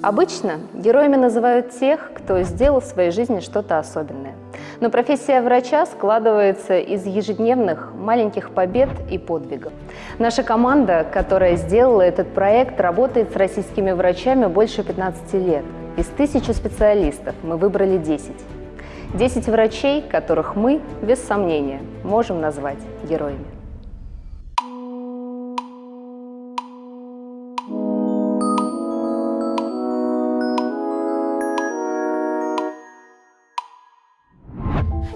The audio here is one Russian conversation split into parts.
Обычно героями называют тех, кто сделал в своей жизни что-то особенное. Но профессия врача складывается из ежедневных маленьких побед и подвигов. Наша команда, которая сделала этот проект, работает с российскими врачами больше 15 лет. Из тысячи специалистов мы выбрали 10. 10 врачей, которых мы, без сомнения, можем назвать героями.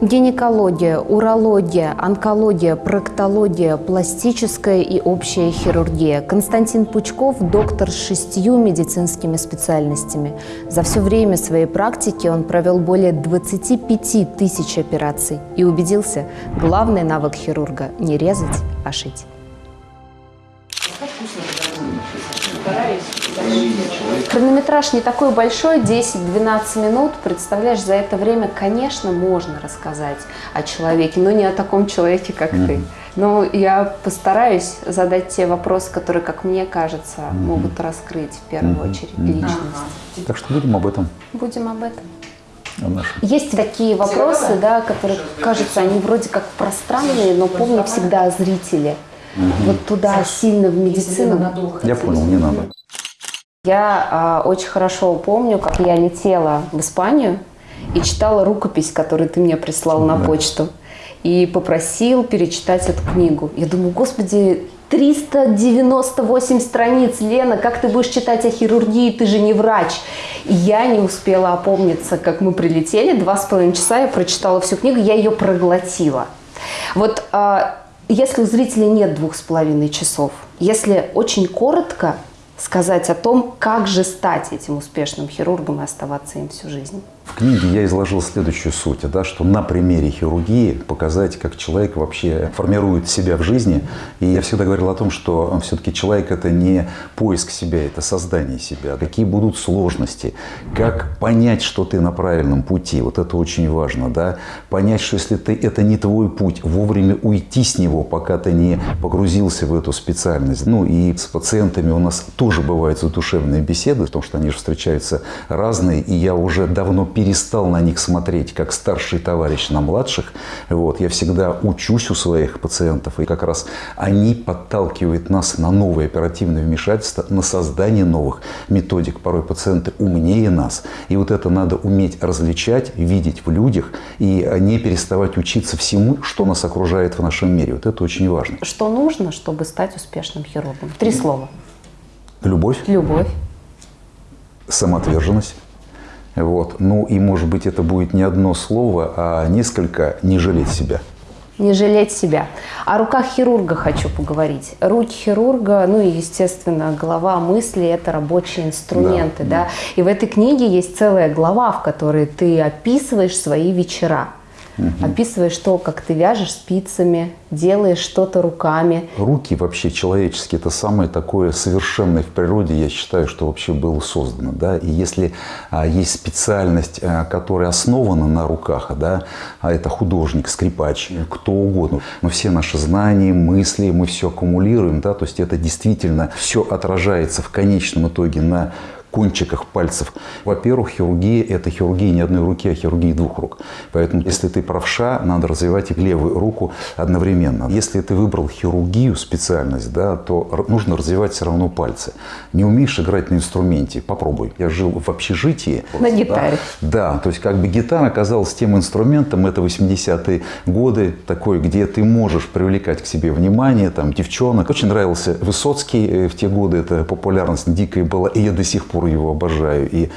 Гинекология, урология, онкология, проктология, пластическая и общая хирургия. Константин Пучков – доктор с шестью медицинскими специальностями. За все время своей практики он провел более 25 тысяч операций и убедился – главный навык хирурга – не резать, а шить. Хронометраж не такой большой, 10-12 минут. Представляешь, за это время, конечно, можно рассказать о человеке, но не о таком человеке, как mm -hmm. ты. Но я постараюсь задать те вопросы, которые, как мне кажется, mm -hmm. могут раскрыть в первую mm -hmm. очередь личность. Ага. Так что будем об этом. Будем об этом. Есть такие вопросы, да, которые, кажется, они вроде как пространные, но помни всегда о зрителе. Угу. Вот туда сильно в медицину. Я понял, не надо. Я а, очень хорошо помню, как я летела в Испанию и читала рукопись, которую ты мне прислал да. на почту. И попросил перечитать эту книгу. Я думаю, господи, 398 страниц, Лена, как ты будешь читать о хирургии, ты же не врач. И я не успела опомниться, как мы прилетели, два с половиной часа я прочитала всю книгу, я ее проглотила. Вот а, если у зрителя нет двух с половиной часов, если очень коротко, сказать о том, как же стать этим успешным хирургом и оставаться им всю жизнь. В книге я изложил следующую суть, да, что на примере хирургии показать, как человек вообще формирует себя в жизни. И я всегда говорил о том, что все-таки человек – это не поиск себя, это создание себя. Какие будут сложности, как понять, что ты на правильном пути, вот это очень важно. Да? Понять, что если ты, это не твой путь, вовремя уйти с него, пока ты не погрузился в эту специальность. Ну и с пациентами у нас тоже бывают задушевные беседы, потому что они же встречаются разные, и я уже давно перестал на них смотреть как старший товарищ на младших. Вот, я всегда учусь у своих пациентов, и как раз они подталкивают нас на новые оперативные вмешательства, на создание новых методик. Порой пациенты умнее нас. И вот это надо уметь различать, видеть в людях и не переставать учиться всему, что нас окружает в нашем мире. Вот это очень важно. Что нужно, чтобы стать успешным хирургом? Три слова. Любовь. Любовь. Самоотверженность. Вот. Ну и, может быть, это будет не одно слово, а несколько «не жалеть себя». Не жалеть себя. О руках хирурга хочу поговорить. Руки хирурга, ну и, естественно, голова мысли – это рабочие инструменты. Да, да? Да. И в этой книге есть целая глава, в которой ты описываешь свои вечера. Угу. Описываешь то, как ты вяжешь спицами, делаешь что-то руками. Руки вообще человеческие – это самое такое совершенное в природе, я считаю, что вообще было создано. Да? И если а, есть специальность, а, которая основана на руках, да, а это художник, скрипач, кто угодно, но все наши знания, мысли, мы все аккумулируем, да, то есть это действительно все отражается в конечном итоге на кончиках пальцев. Во-первых, хирургия – это хирургия не одной руки, а хирургия двух рук. Поэтому, если ты правша, надо развивать и левую руку одновременно. Если ты выбрал хирургию, специальность, да, то нужно развивать все равно пальцы. Не умеешь играть на инструменте – попробуй. Я жил в общежитии. На гитаре. Да, то есть как бы гитара оказалась тем инструментом, это 80-е годы, такой, где ты можешь привлекать к себе внимание, там, девчонок. Очень нравился Высоцкий э, в те годы, это популярность дикая была, и я до сих пор пор его обожаю и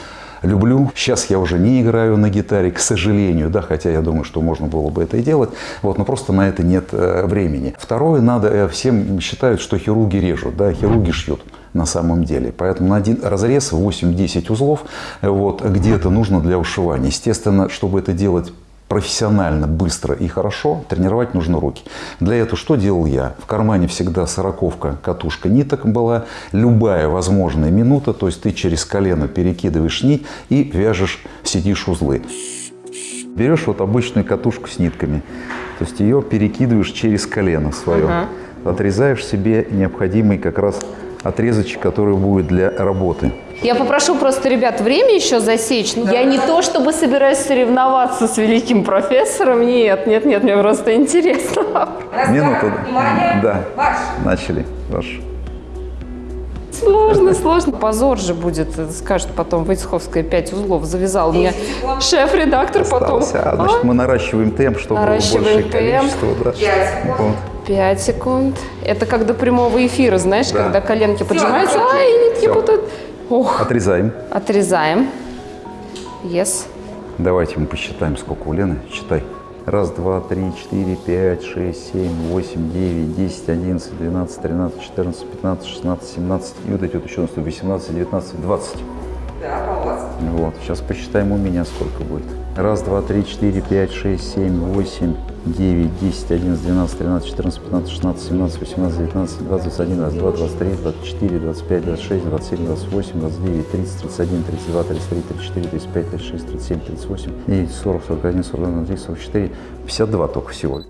люблю. Сейчас я уже не играю на гитаре, к сожалению, да, хотя я думаю, что можно было бы это и делать, вот, но просто на это нет э, времени. Второе, надо, э, всем считают, что хирурги режут, да, хирурги шьют на самом деле. Поэтому на один разрез 8-10 узлов вот, где-то нужно для ушивания. Естественно, чтобы это делать профессионально, быстро и хорошо, тренировать нужно руки. Для этого что делал я? В кармане всегда сороковка, катушка ниток была, любая возможная минута, то есть ты через колено перекидываешь нить и вяжешь, сидишь узлы. Берешь вот обычную катушку с нитками, то есть ее перекидываешь через колено свое, uh отрезаешь себе необходимый как раз отрезочек, который будет для работы. Я попрошу просто, ребят, время еще засечь. Ну, Я не то, чтобы собираюсь соревноваться с великим профессором. Нет, нет, нет, мне просто интересно. Минуту. Да, начали. Ваш. Сложно, сложно. Позор же будет, скажет потом, Войцеховская 5 узлов завязал мне шеф-редактор потом. А, значит, мы наращиваем темп, чтобы было Наращиваем большее темп. количество. Да. 5 секунд. Это как до прямого эфира, знаешь, Да. когда коленки поджимаются, ай, нитки Всё. путают. Ох, Отрезаем. отрезаем. Yes. Давайте мы посчитаем, сколько у Лены. Считай. Раз, два, три, четыре, пять, шесть, семь, восемь, девять, десять, одиннадцать, двенадцать, тринадцать, четырнадцать, пятнадцать, шестнадцать, семнадцать. И вот эти вот еще наступят. Восемнадцать, девятнадцать, двадцать. Вот. Сейчас посчитаем у меня, сколько будет. Раз, два, три, четыре, пять, шесть, семь, восемь, девять, десять, одиннадцать, двенадцать, тринадцать, четырнадцать, пятнадцать, шестнадцать, семнадцать, восемнадцать, девятнадцать, двадцать, двадцать один, двадцать два, двадцать три, двадцать четыре, двадцать пять, двадцать шесть, двадцать семь, двадцать восемь, двадцать девять, тридцать, тридцать один, тридцать два, тридцать три, тридцать четыре, тридцать пять, тридцать шесть, тридцать семь, тридцать восемь, девять, сорок, сорок один, сорок два, тридцать, сорок четыре, пятьдесят два только всего.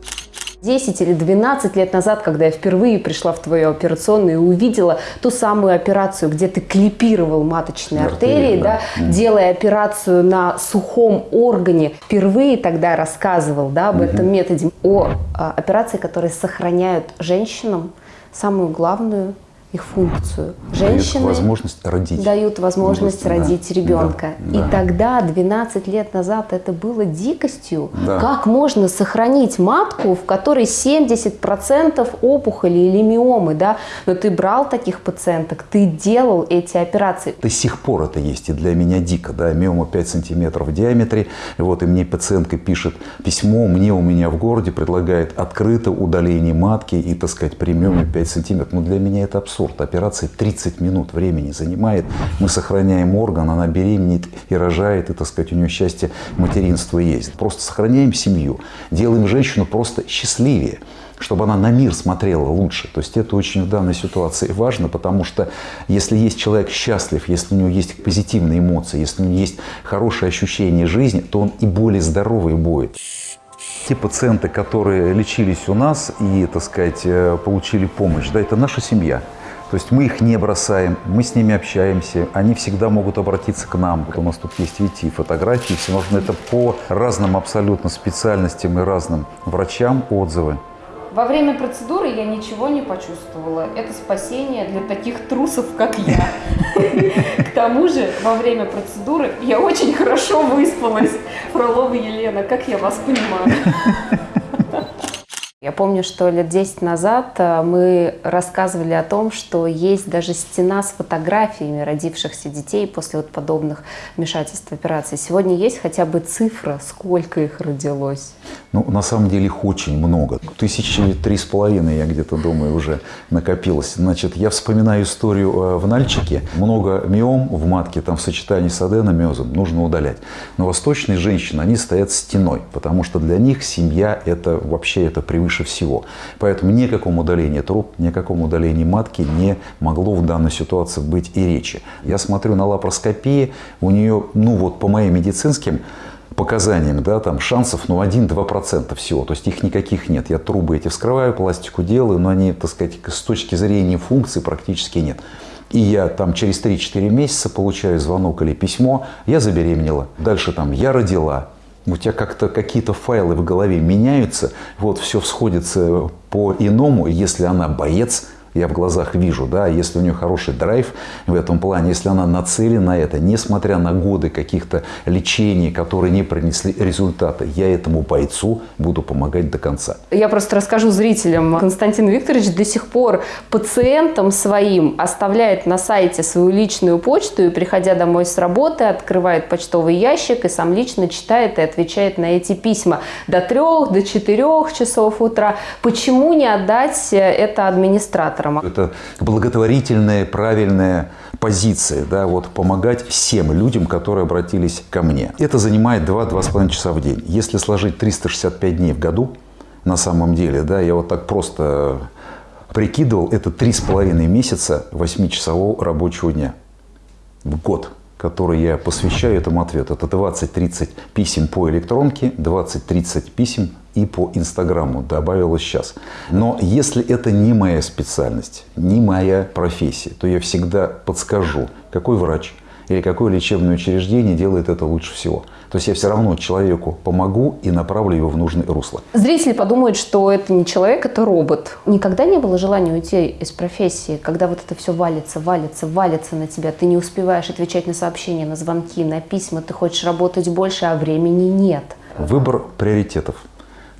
10 или 12 лет назад, когда я впервые пришла в твою операционную и увидела ту самую операцию, где ты клипировал маточные Артерии, артерии, да, да. делая операцию на сухом органе, впервые тогда рассказывал да, об этом методе, о а, операции, которые сохраняют женщинам самую главную их функцию. Женщины возможность родить. дают возможность Да, родить ребенка. да, И да. тогда, 12 лет назад, это было дикостью. Да. Как можно сохранить матку, в которой 70% опухоли или миомы, да? Но ты брал таких пациенток, ты делал эти операции. До сих пор это есть, и для меня дико, да, миома 5 сантиметров в диаметре, и вот, и мне пациентка пишет письмо, мне у меня в городе предлагает открыто удаление матки и, так сказать, при миоме 5 сантиметров. Ну, для меня это абсурд. Операция 30 минут времени занимает, мы сохраняем орган, она беременеет и рожает, и, так сказать, у нее счастье материнства есть. Просто сохраняем семью, делаем женщину просто счастливее чтобы она на мир смотрела лучше. То есть это очень в данной ситуации важно, потому что если есть человек счастлив, если у него есть позитивные эмоции, если у него есть хорошее ощущение жизни, то он и более здоровый будет. Те пациенты, которые лечились у нас и, так сказать, э, получили помощь, да, это наша семья. То есть мы их не бросаем, мы с ними общаемся, они всегда могут обратиться к нам. У нас тут есть ведь и фотографии, все нужно это по разным абсолютно специальностям и разным врачам отзывы. Во время процедуры я ничего не почувствовала. Это спасение для таких трусов, как я. К тому же, во время процедуры я очень хорошо выспалась. Фролова Елена, как я вас понимаю. Я помню, что лет 10 назад э, мы рассказывали о том, что есть даже стена с фотографиями родившихся детей после вот подобных вмешательств операций. Сегодня есть хотя бы цифра, сколько их родилось? Ну, на самом деле их очень много. Тысячи три с половиной, я где-то думаю, уже накопилось. Значит, я вспоминаю историю э, в Нальчике. Много миом в матке, там в сочетании с аденомиозом нужно удалять. Но восточные женщины, они стоят стеной, потому что для них семья – это вообще это превыше всего. Поэтому ни о каком удалении труб, ни о каком удалении матки не могло в данной ситуации быть и речи. Я смотрю на лапароскопии, у нее, ну вот по моим медицинским показаниям, да, там шансов, ну, 1-2% всего, то есть их никаких нет. Я трубы эти вскрываю, пластику делаю, но они, так сказать, с точки зрения функции практически нет. И я там через 3-4 месяца получаю звонок или письмо, я забеременела. Дальше там я родила, у тебя как-то какие-то файлы в голове меняются, вот все всходится по-иному, если она боец, я в глазах вижу, да, если у нее хороший драйв в этом плане, если она нацелена на это, несмотря на годы каких-то лечений, которые не принесли результата, я этому бойцу буду помогать до конца. Я просто расскажу зрителям. Константин Викторович до сих пор пациентам своим оставляет на сайте свою личную почту и, приходя домой с работы, открывает почтовый ящик и сам лично читает и отвечает на эти письма до трех, до четырех часов утра. Почему не отдать это администраторам? Это благотворительная, правильная позиция, да, вот помогать всем людям, которые обратились ко мне. Это занимает 2-2,5 часа в день. Если сложить 365 дней в году, на самом деле, да, я вот так просто прикидывал, это 3,5 месяца 8-часового рабочего дня в год который я посвящаю этому ответу. Это 20-30 писем по электронке, 20-30 писем и по Инстаграму добавилось сейчас. Но если это не моя специальность, не моя профессия, то я всегда подскажу, какой врач или какое лечебное учреждение делает это лучше всего. То есть я все равно человеку помогу и направлю его в нужное русло. Зрители подумают, что это не человек, это робот. Никогда не было желания уйти из профессии, когда вот это все валится, валится, валится на тебя. Ты не успеваешь отвечать на сообщения, на звонки, на письма. Ты хочешь работать больше, а времени нет. Выбор приоритетов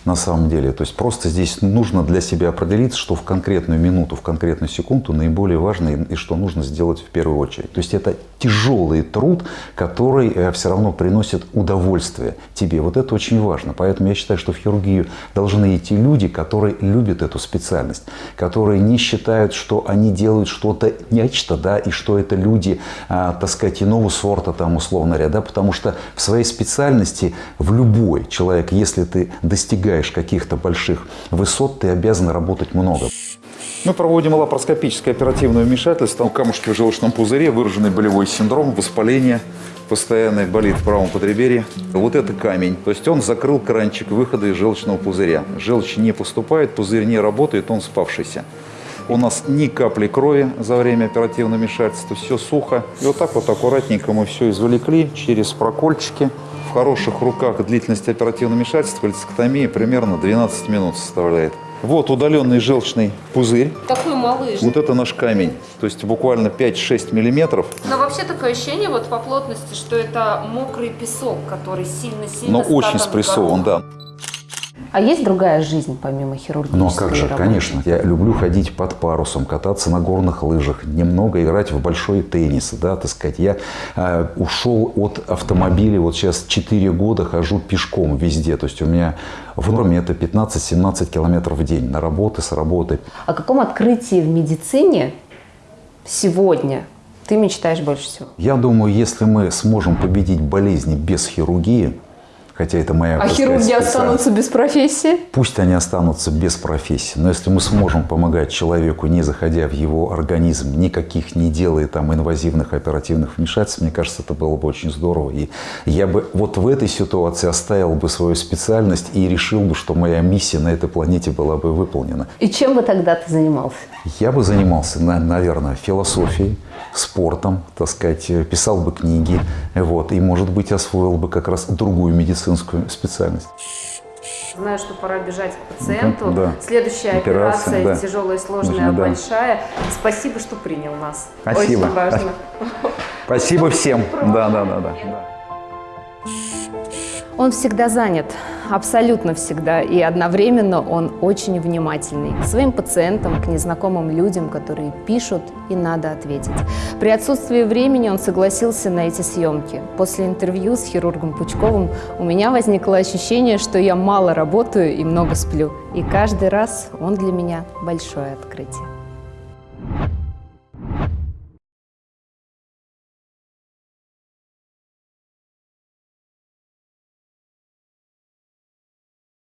на самом деле. То есть просто здесь нужно для себя определиться, что в конкретную минуту, в конкретную секунду наиболее важно и что нужно сделать в первую очередь. То есть это тяжелый труд, который э, все равно приносит удовольствие тебе. Вот это очень важно. Поэтому я считаю, что в хирургию должны идти люди, которые любят эту специальность, которые не считают, что они делают что-то нечто, да, и что это люди, а, так сказать, иного сорта, там, условно говоря, да, потому что в своей специальности в любой человек, если ты достигаешь достигаешь каких-то больших высот, ты обязан работать много. Мы проводим лапароскопическое оперативное вмешательство. У камушки в желчном пузыре, выраженный болевой синдром, воспаление постоянное болит в правом подреберье. Вот это камень. То есть он закрыл кранчик выхода из желчного пузыря. Желчь не поступает, пузырь не работает, он спавшийся. У нас ни капли крови за время оперативного вмешательства, все сухо. И вот так вот аккуратненько мы все извлекли через прокольчики хороших руках длительность оперативного вмешательства лецектомии примерно 12 минут составляет. Вот удаленный желчный пузырь. Такой малыш. Вот это наш камень. То есть буквально 5-6 миллиметров. Но вообще такое ощущение вот по плотности, что это мокрый песок, который сильно-сильно Но очень спрессован, да. А есть другая жизнь помимо хирургии? Ну а как же, работы? конечно. Я люблю ходить под парусом, кататься на горных лыжах, немного играть в большой теннис, да, так сказать. Я э, ушел от автомобиля, вот сейчас 4 года хожу пешком везде. То есть у меня в норме это 15-17 километров в день на работы, с работы. О каком открытии в медицине сегодня ты мечтаешь больше всего? Я думаю, если мы сможем победить болезни без хирургии, хотя это моя... А хирурги останутся без профессии? Пусть они останутся без профессии, но если мы сможем помогать человеку, не заходя в его организм, никаких не делая там инвазивных оперативных вмешательств, мне кажется, это было бы очень здорово. И я бы вот в этой ситуации оставил бы свою специальность и решил бы, что моя миссия на этой планете была бы выполнена. И чем бы тогда ты занимался? Я бы занимался, наверное, философией, спортом, так сказать, писал бы книги, вот, и, может быть, освоил бы как раз другую медицинскую специальность. Знаю, что пора бежать к пациенту. Да. Следующая операция, операция да. тяжелая, сложная, Нужно, большая. Да. Спасибо, что принял нас. Спасибо. Очень важно. Спасибо всем. Да, да, да, да. Он всегда занят, абсолютно всегда, и одновременно он очень внимательный к своим пациентам, к незнакомым людям, которые пишут, и надо ответить. При отсутствии времени он согласился на эти съемки. После интервью с хирургом Пучковым у меня возникло ощущение, что я мало работаю и много сплю, и каждый раз он для меня большое открытие.